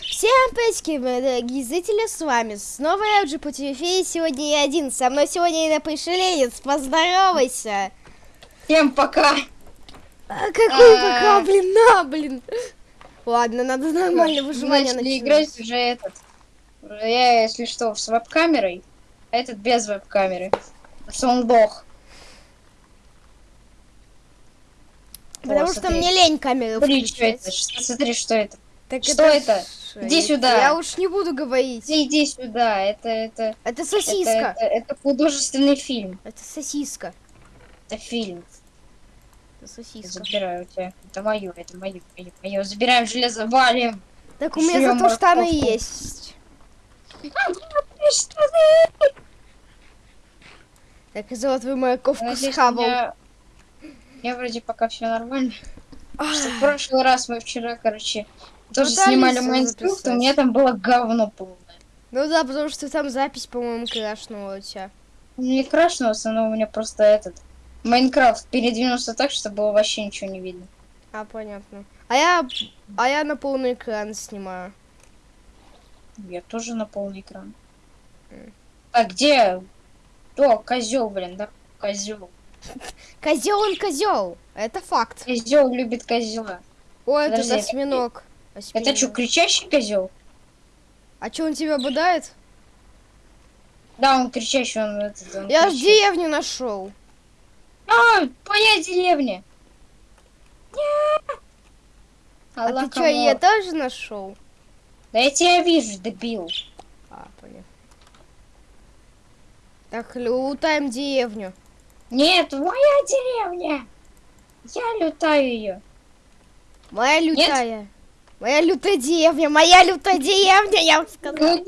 Всем привет, мои дорогие зрители, с вами снова я, Джипу ТВ, сегодня я один, со мной сегодня Инна Пришеленец, поздоровайся! Всем пока! А, какой А. пока, блин, на, блин! Ладно, надо нормально Мы выживание начинать. играть уже этот. Я, если что, с веб-камерой, а этот без веб-камеры. Потому что смотри. мне лень камеру Смотри, что включать. это? Что- Смотри, что это? Так Что это? ш- Иди сюда. Я уж не буду говорить. Ты иди сюда, это, это, Это это, сосиска. это, это художественный фильм. Это сосиска. Это фильм. Это сосиска. Забираю у тебя. Это мое, это мое, мое, мое. Забираем железо, валим. Так у меня Жрём зато штаны морковку. есть. Ты? Так, и золотую морковку Надеюсь, схавал. у меня вроде пока все нормально. В прошлый раз мы вчера, короче, тоже Пытались снимали всё Майнкрафт, у меня там было говно полное. Ну да, потому что там запись, по-моему, крашнула у тебя. Не крашнулся, но у меня просто этот Майнкрафт передвинулся так, что было вообще ничего не видно. А, понятно. А я, а я на полный экран снимаю. Я тоже на полный экран. А где? О, козел, блин, да? Козел. Козел он козел. Это факт. Козел любит козела. О, это Подожди, это- осьминог. Это Осьминог. что, кричащий козел? А что, он тебя бодает? Да, он кричащий, он этот. он Я ж кричит. деревню нашел. А, моя деревня! Нет! А ты что, я тоже нашел? Да я тебя вижу, дебил. А, понятно. Так, лутаем деревню. Нет, моя деревня! Я лютаю ее. Моя лютая. Моя лютая деревня, моя лютая деревня, я вам сказала.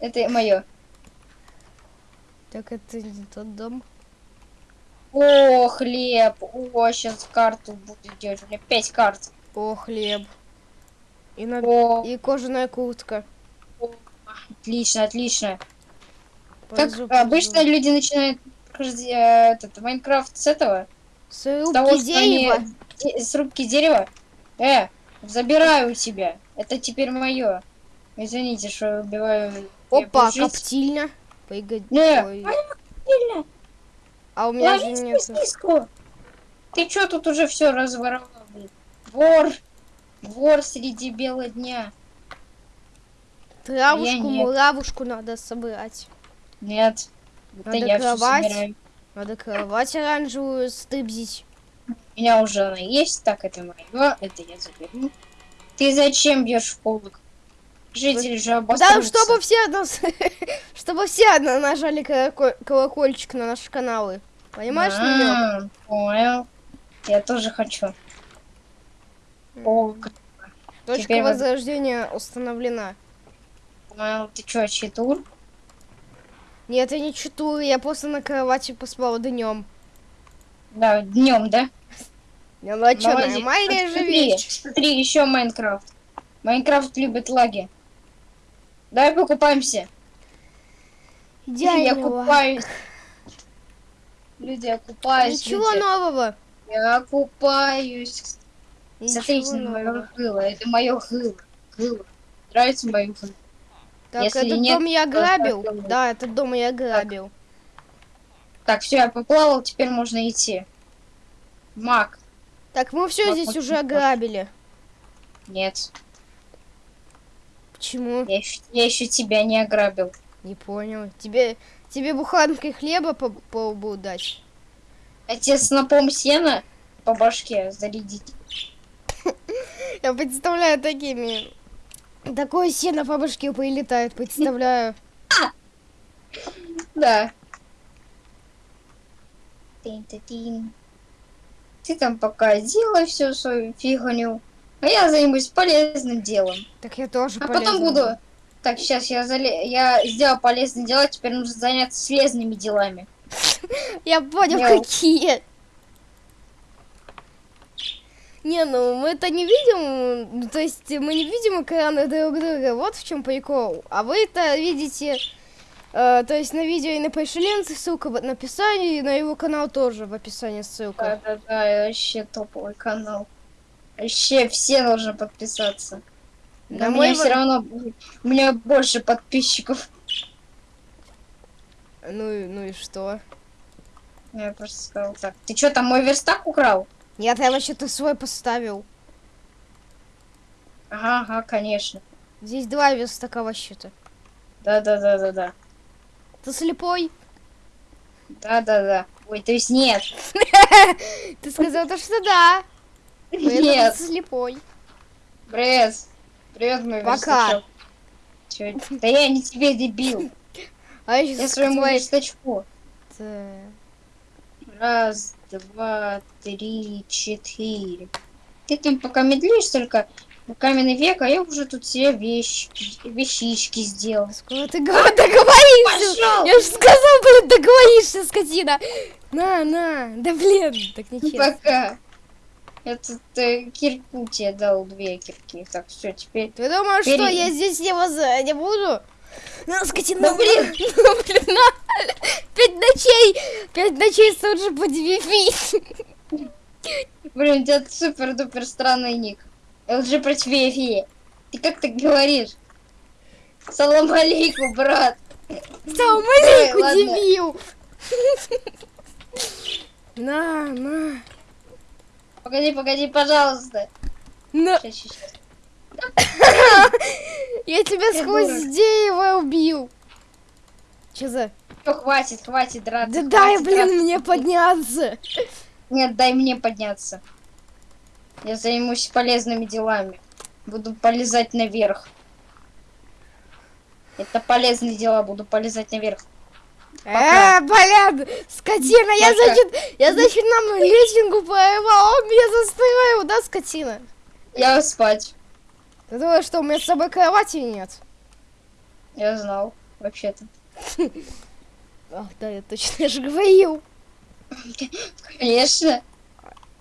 Это мое. Так, это не тот дом. О, хлеб. О, сейчас карту будет делать. У меня пять карт. О, хлеб. И, на... О, и кожаная куртка. отлично, отлично. Пойду, Как обычно люди начинают э, этот Майнкрафт с этого, С с того, рубки что они дерева. де- с рубки дерева. Э, забираю у тебя. Это теперь мое. Извините, что убиваю. Опа, коптильня. Погоди. Не, Ой. Сильно. А у меня же нет. сосиску. Ты чё тут уже все разворовал? Вор. Вор среди бела дня. Травушку, муравушку надо собрать. Нет. Надо кровать. Надо кровать оранжевую стыбзить. Меня уже она есть, так это мое, это я заберу. Ты зачем бьешь в полок? Жители же Да, обосрутся. чтобы все нас, чтобы все на- нажали колоко- колокольчик на наши каналы. Понимаешь? А, Понял. Я тоже хочу. Как- Точка теперь возрождения установлена. понял. Ты чё, читур? Нет, я не читаю, я просто на кровати поспала днем. Да, днем, да? Я ну а Молодец. нормальная же вещь. Смотри, еще Майнкрафт. Майнкрафт любит лаги. Давай покупаемся. Я Идеально. купаюсь. Люди, я купаюсь. Ничего люди. нового. Я купаюсь. Ничего Смотрите на мое гыло. Это мое гыло. Гыло. Нравится мое гыло? Так, Если этот нет, дом я грабил. Да, этот дом я грабил. Так, все, я поплавал, теперь можно идти. Мак. Так, мы все Вот здесь уже ограбили. Нет. Почему? Я еще, я еще тебя не ограбил. Не понял. Тебе, тебе буханкой хлеба по, по лбу дать? Тебе снопом сена по башке зарядить. Я представляю такими. Такое сено по башке прилетает, представляю. Да. Тин-тин. Ты там пока делай всю свою фигню, а я займусь полезным делом. Так я тоже А потом полезна. буду... Так, сейчас я, зале... я сделал полезные дела, теперь нужно заняться слезными делами. Я понял, какие. Не, ну мы это не видим, ну, то есть мы не видим экраны друг друга, вот в чем прикол. А вы это видите, э, то есть на видео и на Пайшеленце ссылка в описании, и на его канал тоже в описании ссылка. Да-да-да, вообще топовый канал. Вообще все должны подписаться. На у мой все равно у меня больше подписчиков. Ну, и- ну и что? Я просто сказал так. Ты что, там мой верстак украл? Нет, я вообще-то свой поставил. Ага, ага, конечно. Здесь два верстака вообще-то. Да, да, да, да, да. Ты слепой? Да, да, да. Ой, то есть нет. Ты сказал то, что да. Нет. ты слепой. Привет. Привет, мой Пока. Да я не тебе дебил. А я сейчас своему верстачку. Раз, два, три, четыре. Ты там пока медлишь только каменный век, а я уже тут себе вещи, вещички сделал. Скоро ты го- договоришься. Пошел! Я же сказал, блин, договоришься, скотина. На, на. Да блин, так нечестно. Пока. Я тут э, кирку тебе дал, две кирки. Так, все, теперь... Ты думаешь, что Бери. я здесь не, воз... не буду? На, скотина, Ну, блин. ну, блин, на. Пять ночей, пять ночей тут же подвифить. Блин, у тебя супер-дупер странный ник. ЛЖ против Эфи. Ты как так говоришь? Салам алейкум, брат. Маленьку ладно. дебил. На, на. Погоди, погоди, пожалуйста. на. Я тебя сквозь дерево убил. Че за... Всё, хватит, хватит драться. Да дай, хватит блин, драться. мне подняться. Нет, дай мне подняться. Я займусь полезными делами. Буду полезать наверх. Это полезные дела, буду полезать наверх. Э, блин, скотина, я, Пока. значит, я, значит, нам лесенку порывал, он меня застроил, да, скотина? Я спать. Ты думаешь, что у меня с собой кровати нет? Я знал, вообще-то. Ах, да, я точно, же говорил. Конечно.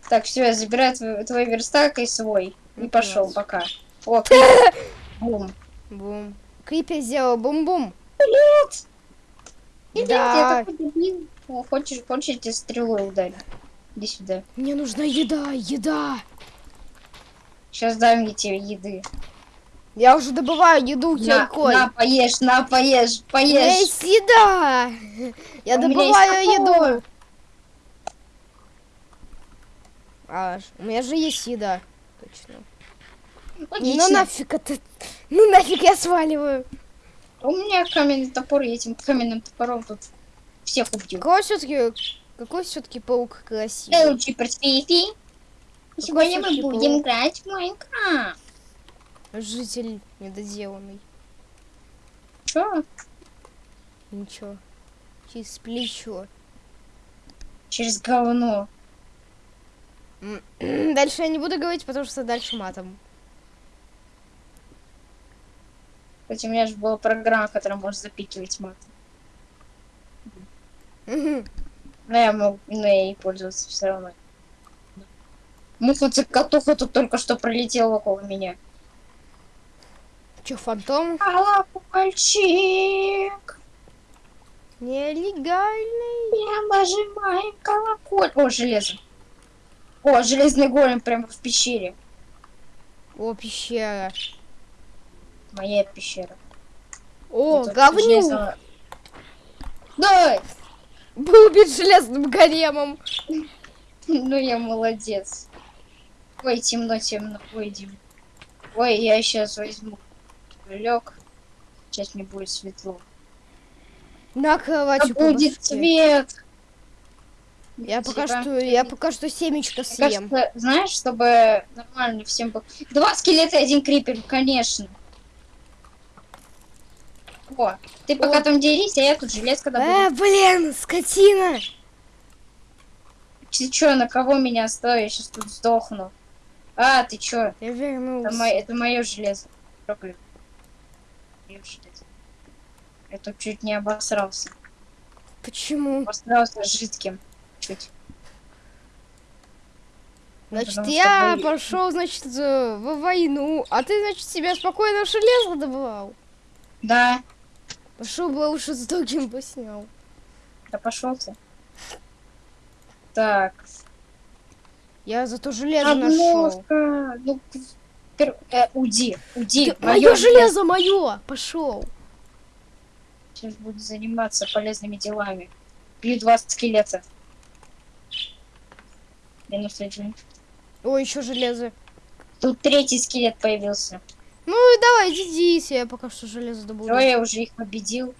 Так, все, я забираю твой, твой верстак и свой. И пошел, пока. О. Бум. Бум. Крипер сделал бум-бум. Нет, нет, Да. я такой дебил. О, хочешь, хочешь, я тебе стрелой ударю. Иди сюда. Мне нужна еда, еда. Сейчас дай мне тебе еды. Я уже добываю еду На, киркой. на, поешь, на, поешь, У меня поешь. есть еда. Я У добываю еду. А, у меня же есть еда. Точно. Логично. Ну нафиг это. Ну нафиг я сваливаю. У меня каменный топор, и этим каменным топором тут всех убью. Какой все-таки какой все-таки паук красивый? Элджи Перспейфи. Сегодня мы будем паук? играть в Майнкрафт. Житель недоделанный. Чё? Ничего. Через плечо. Через говно. Дальше я не буду говорить, потому что дальше матом. Кстати, у меня же была программа, которая может запикивать мат. Но я мог, но я ей пользоваться все равно. Муха цикатуха тут только что пролетела около меня. Чё, фантом? Колокольчик, Нелегальный. я нажимаю колоколь. О, железо. О, железный голем прямо в пещере. О, пещера. Моя пещера. О, тут говнюк. железо- Давай! Был убит железным големом. Ну я молодец. Ой, темно, темно. Ой, Дим. Ой, я сейчас возьму лег. Сейчас мне будет светло. На кровати по будет башке. Я пока Типа, что, я пока что семечко съем. кажется, знаешь, чтобы нормально всем было. Два скелета и один крипер, конечно. О, ты пока О. там дерись, а я тут железка добуду. Э, блин, скотина. Ты чё, на кого меня оставил? Я сейчас тут сдохну. А, ты чё? Я Это, вернулся. мо- это мое железо. Трогай. Моё железо. Я тут чуть не обосрался. Почему? Обосрался жидким. Чуть. Ну, Значит, потому я боюсь. пошел, значит, э, в войну, а ты, значит, себе спокойно железо добывал. Да, Пошел бы лучше с другим бы снял. да пошел ты. Так. Я зато железо нашел. Ну, Пер... Э, уйди, уйди. Мое железо мое! Пошел. Сейчас буду заниматься полезными делами. Бью два скелета. Минус один. Ой, еще железо. Тут третий скелет появился. Ну давай, иди, я пока что железо добуду. Все, я уже их победил.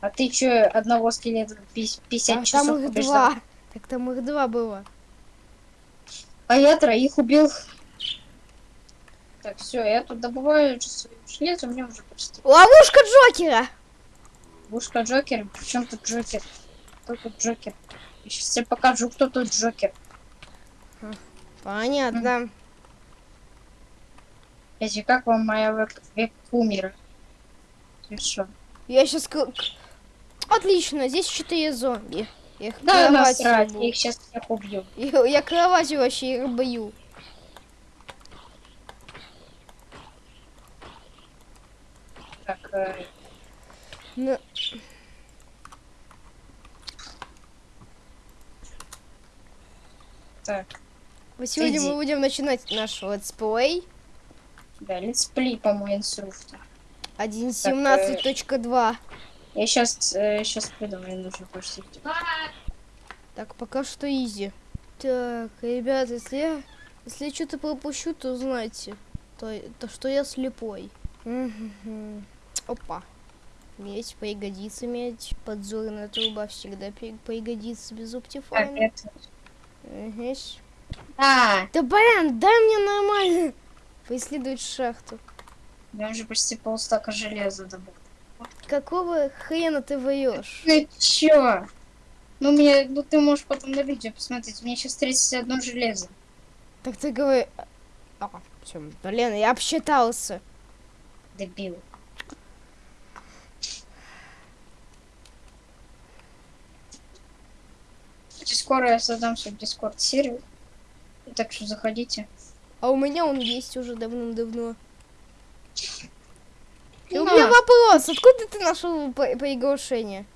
А ты что, одного скелета 50 а часов там их побеждал? два. Так там их два было. А я троих убил. Так, все, я тут добываю железо, у меня уже почти. Ловушка Джокера! Ловушка Джокер. Причем тут Джокер? Кто тут Джокер? Я сейчас тебе покажу, кто тут Джокер. Понятно. Эти, как вам моя кумира? Ты что? Я сейчас... Отлично, здесь четыре зомби. Я их Да, насрать, я их сейчас всех убью. Я, я кроватью вообще их бою. Так, э, Ну, так, сегодня Иди. мы будем начинать наш летсплей да, летсплей по Майнкрафту. 1.17.2. Я сейчас, сейчас приду, мне нужно почти. Так, пока что изи. Так, ребят, если я, если я что-то пропущу, то знайте, то, то что я слепой. Мгм. Опа. Медь пригодится, медь. Подзорная труба всегда при- пригодится без оптифайна. это... Ага. А, Да блин, дай мне нормально поисследовать шахту. я уже почти полстака железа добыл. Какого хрена ты врешь? Ну чё? Ну, мне, ну ты можешь потом на видео посмотреть. У меня сейчас 31 железо. Так ты говори... А, всё, блин, я обсчитался. Дебил. Скоро я создам свой дискорд сервер. Так что заходите. А у меня он есть уже давным-давно. И у На. меня вопрос, откуда ты нашел по- приглашение?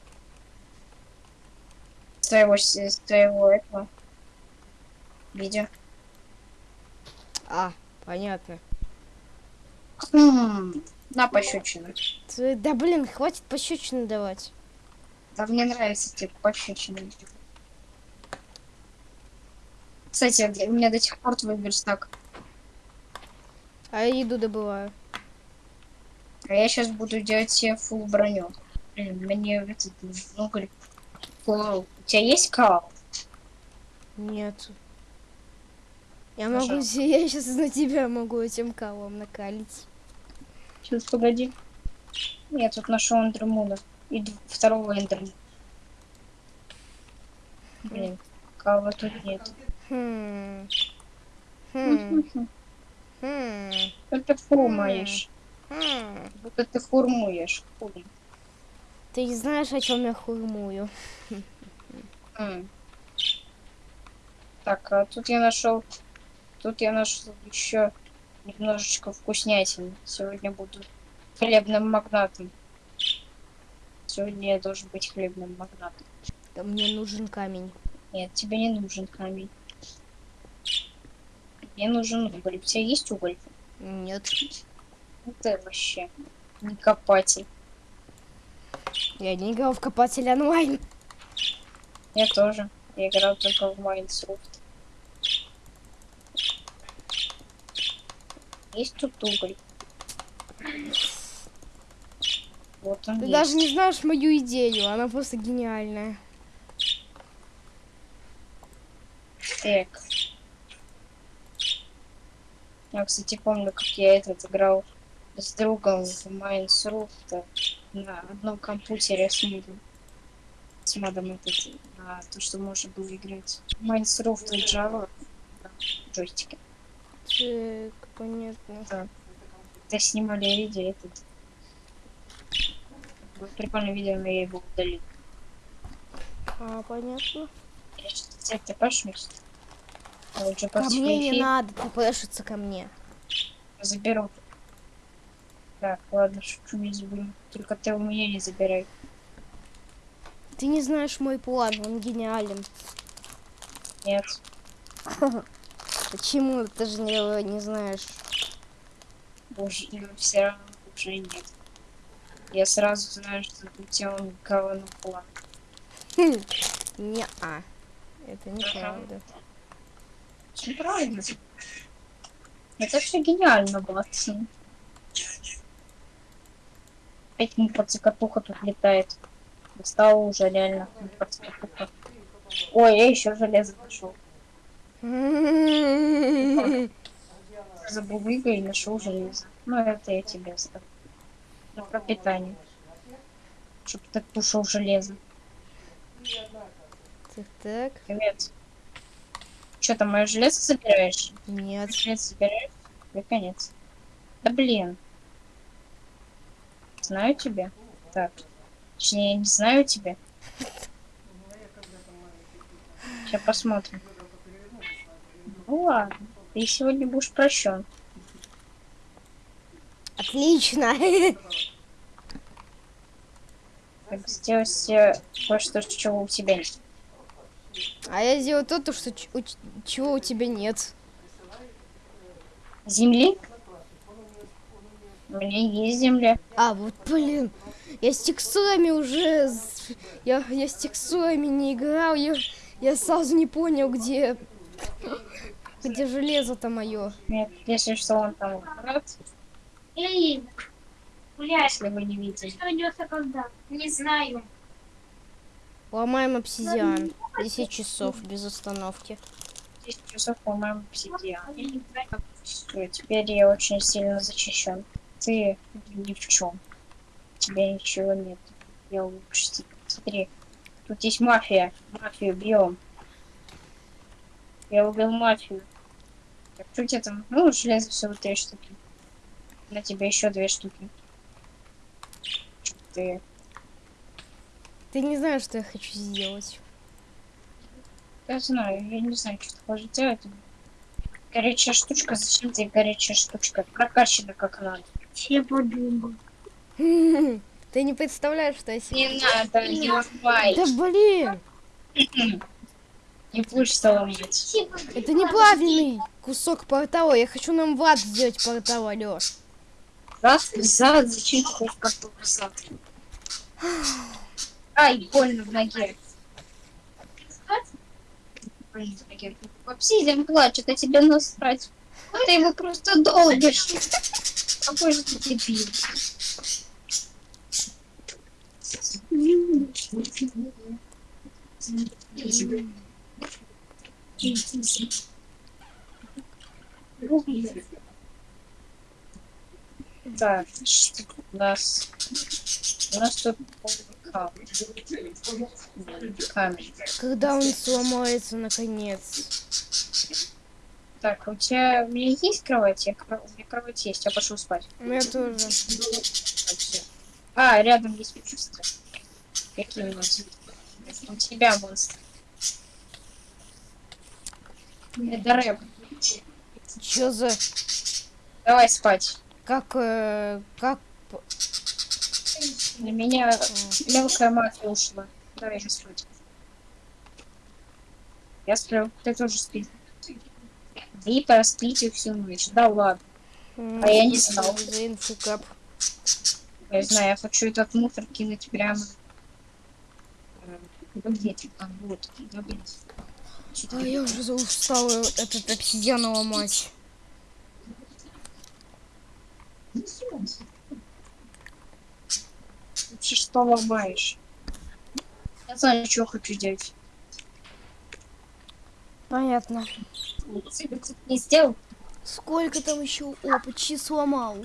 Своего, с- своего этого видео. А, понятно. Хм, на пощечину. Да блин, хватит пощечины давать. Да мне нравится типа пощечины. Кстати, у меня до сих пор твой верстак. А я еду добываю. А я сейчас буду делать себе фул броню. Блин, мне этот ну говорит. У тебя есть кал? Нет. Я могу, я сейчас на тебя могу этим калом накалить. Сейчас погоди. Я тут нашел эндермуна. И второго эндермуна. Блин, кала тут нет. Хм. Хм. Хм. Что ты фурмаешь? Хм. Будто ты фурмуешь. Хули. Ты не знаешь, о чем я хурмую. М. Так, а тут я нашел. Тут я нашел еще немножечко вкуснятин. Сегодня буду хлебным магнатом. Сегодня я должен быть хлебным магнатом. Да мне нужен камень. Нет, тебе не нужен камень. Мне нужен уголь. У тебя есть уголь? Нет. Ты вообще не копатель. Я не играл в копатель онлайн. Я тоже. Я играл только в Майнсофт. Есть тут уголь. Вот он Ты есть. даже не знаешь мою идею, она просто гениальная. Так. Я, кстати, помню, как я этот играл с другом в Майнкрафт на одном компьютере с модом. С модом этот, на то, что можно было играть. Майнкрафт и Java на джойстике. Так, понятно. Когда снимали видео, этот прикольное видео, но я его удалил. А, понятно. Я сейчас тебе тпшнусь. А Ко мне не надо, ты прешиться ко мне. заберу. Так, ладно, шучу, не заберу. Только ты у меня не забирай. Ты не знаешь мой план, он гениален. Нет. Почему ты же не, не знаешь? уже, но все равно уже нет. Я сразу знаю, что у тебя он говно план. Не-а. Это неправда. Все правильно. Это все гениально, Батсон. Опять подцикатуха тут летает. Достала уже реально подцикатуха. Ой, я еще железо нашел. Забыл и нашел железо. Ну, это я тебе оставлю. На пропитание. Чтоб ты кушал железо. Так, так. Привет. Что там, мое железо собираешь? Нет. Железо собираешь? Да конец. Да блин. Знаю тебя. Так. Точнее, я не знаю тебя. Сейчас посмотрим. Ну ладно. Ты сегодня будешь прощен. Отлично. Так, сделать себе кое-что, чего у тебя нет. А я сделал то, то что у чего у тебя нет. Земли? У меня есть земля. А, вот блин. Я с текстурами уже... Я, я с текстурами не играл. Я, я сразу не понял, где... Где железо-то мое. Нет, если что, он там Эй, гуляй. если вы не видели. Что идется когда? Не знаю. Ломаем обсидиан. 10 часов без остановки. 10 часов, по-моему, обсидиан. Всё, теперь я очень сильно защищен. Ты ни в чем. У тебя ничего нет. Я лучше. Смотри, тут есть мафия. Мафию бьем. Я убил мафию. Так, что у тебя там? Ну, железо всего три штуки. На тебе еще две штуки. Ты Ты не знаешь, что я хочу сделать. Я знаю, я не знаю, что ты хочешь делать. Горячая штучка, зачем тебе горячая штучка? Прокачана как надо. Все подумал. Ты не представляешь, что я себе... Не надо, не ломай. Да блин! Не будешь что ломать. Это неправильный кусок портала. Я хочу нам в ад сделать портал, Алёш. Зад, зад, зачем ты хочешь зад? Ай, больно в ноге. В ноге. Обсидиан плачет, а тебе насрать. Ты его просто долбишь. Какой же ты дебил. Что у нас? У нас тут. Когда он сломается, наконец. Так, у тебя у меня есть кровать? Я, у меня кровать есть, я пошел спать. У меня тоже. А, рядом есть монстры. Какие монстры? У тебя монстры. Это рэп. Чё за... Давай спать. Как... э, как... На меня мелкая мафия ушла. Давай же спать. Я сплю, ты тоже спи. Вы проспите всю ночь. Да ладно. м, А я не знал. За инфукап. Я знаю, я хочу этот мусор кинуть прямо. где ты там? Вот. Да блин. А я уже устала этот обсидиан ломать. Вообще что ломаешь? Я знаю, что хочу делать. Понятно. Ты не сделал? Сколько там еще? О, почти сломал.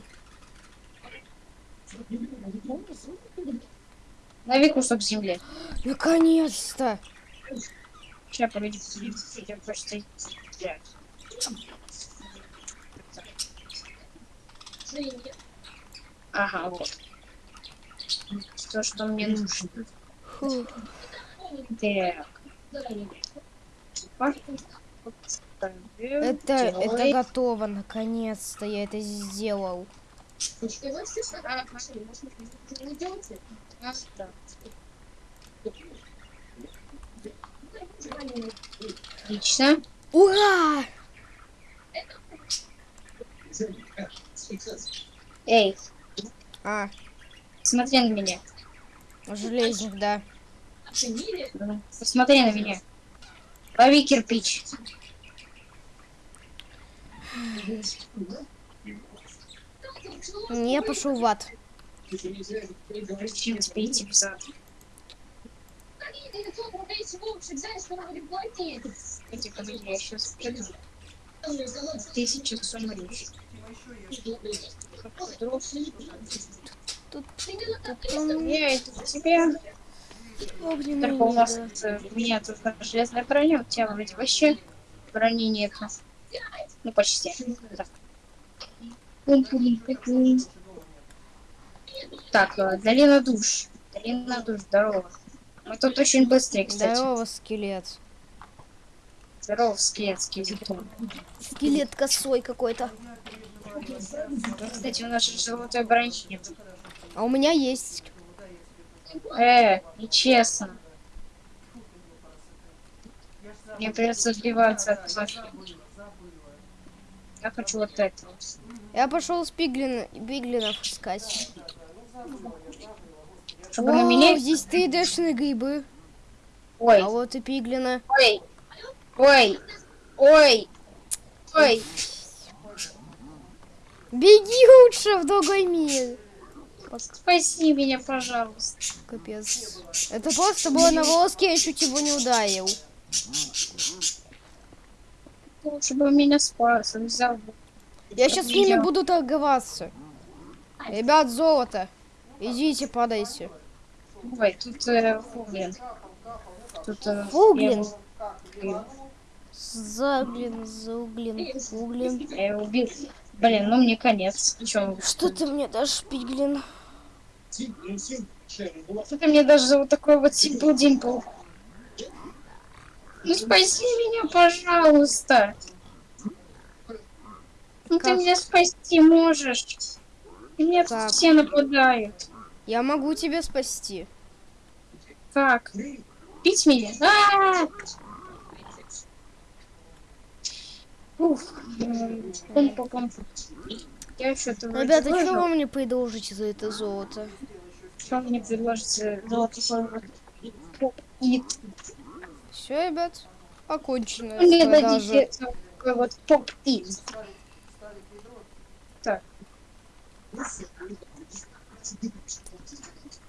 Лови кусок земли. Наконец-то. Сейчас, погоди. Я просто... Ага, вот. То, что мне нужно. Фу. Так. Это, это готово, наконец-то я это сделал. Отлично. Ура! Эй, А, смотри на меня. Железник, да. Посмотри на меня. Лови кирпич. Не, пошел в ад. Зачем тебе идти Тут Я к тебе. огненный Только у нас э, у меня тут э, железная броня, у тебя вроде вообще брони нет. Ну, почти. Да. Так, э, долина душ. Долина душ, здорово. Мы тут очень быстрые, кстати. Здорово, скелет. Здорово, скелет, скелетон. Скелет косой какой-то. Кстати, у нас же золотой брони нет. А у меня есть. Э, нечестно. Мне придется отбиваться от вас. Я хочу вот это. Я пошел с пиглин, пиглинов искать. Чтобы на О, меня... здесь ты дэшные грибы. Ой, А вот и пиглина. ой, ой, ой, ой. Беги лучше в другой мир. Спаси меня, пожалуйста. Капец. Это просто было на волоске, я чуть его не ударил. Лучше бы меня спас, он взял бы. Я сейчас с ними буду торговаться. Ребят, золото. Идите, падайте. Ой, тут э, фуглин. Тут э, Фуглин? Я его, Заглин, зауглин, углин. я его убил. Блин, ну мне конец. Чё? Что ты мне дашь, пиглин? Ты мне даже вот такой вот симпл димпл? Ну спаси меня, пожалуйста. Ну ты Как? меня спасти можешь. И Меня тут Как? все нападают. Я могу тебя спасти. Как? Пить меня? А! Уф. м, пум-пум-пум. Я что-то Ребята, что выжил. вы мне предложите за это золото? Что мне предложите? Золото. И Все, ребят, окончено. мне продажа. дадите такой вот поп-ит. Так.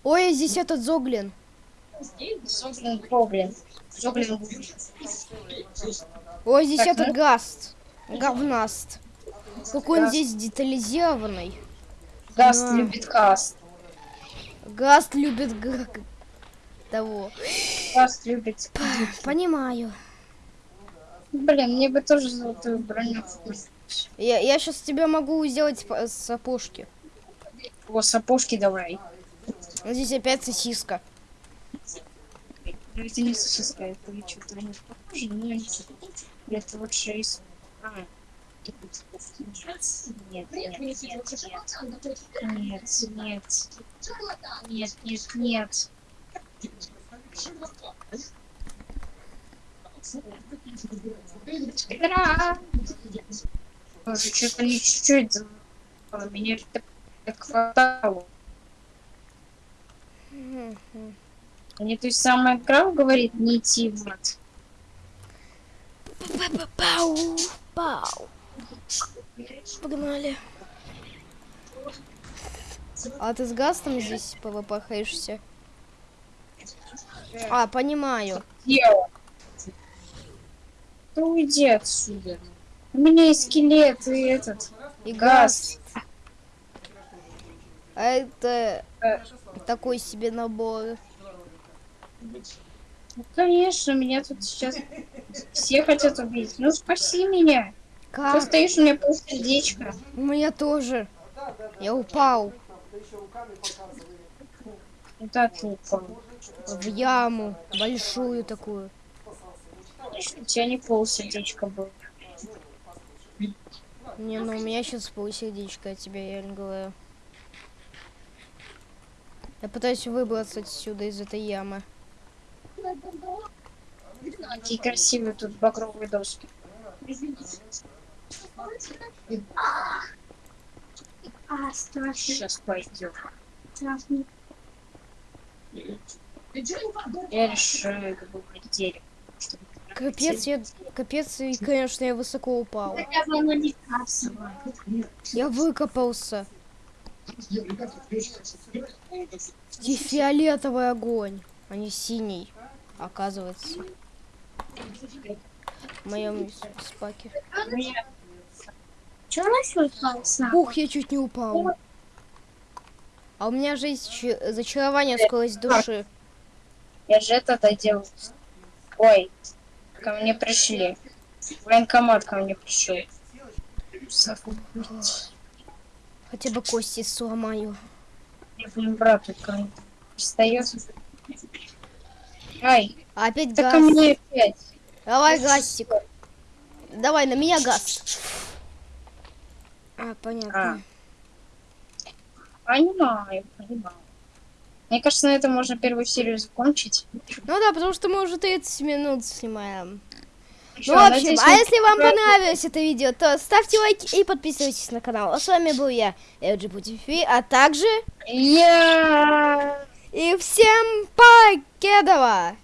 Ой, здесь этот зоглин. Зоглин Гоблин. Зоглин Ой, здесь Так, этот ну. гаст. Говнаст. Какой он Гаст. здесь детализированный. Гаст Да. любит каст. Гаст любит г- г- того. Гаст любит... Понимаю. Блин, мне бы тоже золотую броню. Я, я сейчас тебе могу сделать по- сапожки. О, сапожки давай. Вот Здесь опять сосиска. Ну, Это не сосиска, это что-то не похоже, но это лучше из... А. Нет, нет, нет, нет, нет, нет, нет, нет, нет. Ура! Боже, что-то не чуть-чуть меня так, хватало. Мне то есть самая игра говорит не идти в ад. Пау, пау. Погнали. А ты с Гастом здесь повыпахаешься? А, понимаю. Дело. Да уйди отсюда. У меня есть скелет и этот. И. Гаст. А это Э. такой себе набор. Ну, конечно, меня тут сейчас все хотят убить. Ну спаси меня. Ты Как? стоишь, у меня полсердечка. У меня тоже. Я упал Куда ты упал? в яму большую такую. У тебя не полсердечка было. Не, ну у меня сейчас полсердечка от тебя, я реально говорю. Я пытаюсь выбраться отсюда из этой ямы. Какие красивые тут багровые доски. А, страшно. Сейчас пойдем. Страшно. Я решаю добывать дерево. чтобы Капец, я, капец, и, конечно, я высоко упал. Бы. Я выкопался. И фиолетовый огонь, а не синий, оказывается. В моем спаке. Чего пальца? Ух, я чуть не упал. А у меня же есть зачарование скорость души. Я же это доделал. Ой, ко мне пришли. Военкомат ко мне пришел. Хотя бы кости сломаю. Блин, брат, ко мне пристает. Ай, опять да ко газ. мне опять. Давай газик. Давай, на меня газ. А, понятно. Понимаю, понимаю. Мне кажется, на этом можно первую серию закончить. Ну да, потому что мы уже 30 минут снимаем. Чё, Ну, в общем, а если вам понравилось. это видео, то ставьте лайки и подписывайтесь на канал. А с вами был я, LGBTV, а также... Я... И всем покедова!